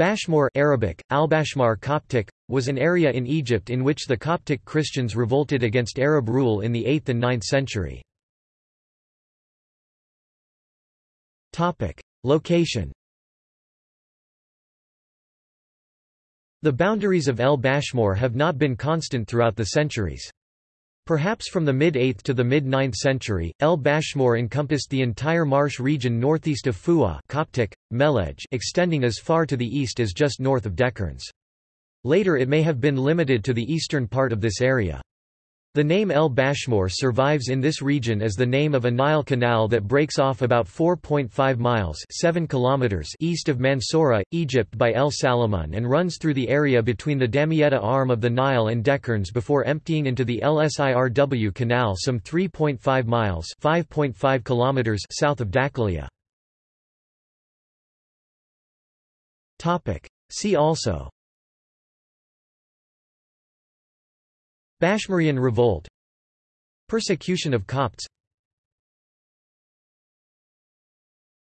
Bashmur Arabic, Al-Bashmar Coptic, was an area in Egypt in which the Coptic Christians revolted against Arab rule in the 8th and 9th century. Location The boundaries of El Bashmur have not been constant throughout the centuries. Perhaps from the mid-8th to the mid-9th century, El Bashmur encompassed the entire marsh region northeast of Fu'a Coptic, Melej extending as far to the east as just north of Dekerns. Later it may have been limited to the eastern part of this area. The name El Bashmur survives in this region as the name of a Nile canal that breaks off about 4.5 miles 7 kilometers east of Mansoura, Egypt by El Salamun and runs through the area between the Damietta arm of the Nile and Dekerns before emptying into the LSIRW canal some 3.5 miles 5.5 kilometers south of Dakalia. See also Bashmurian revolt Persecution of Copts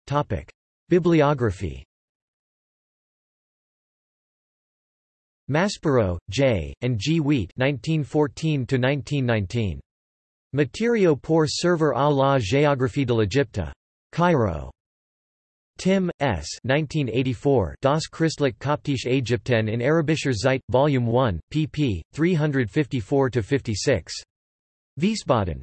Topic. Bibliography Maspero, J., and G. Wheat 1914 Matériaux pour servir à la géographie de l'Égypte. Cairo. Timm, S. 1984 Das Christliche Koptische Ägypten in Arabischer Zeit, Volume 1, pp. 354–56. Wiesbaden.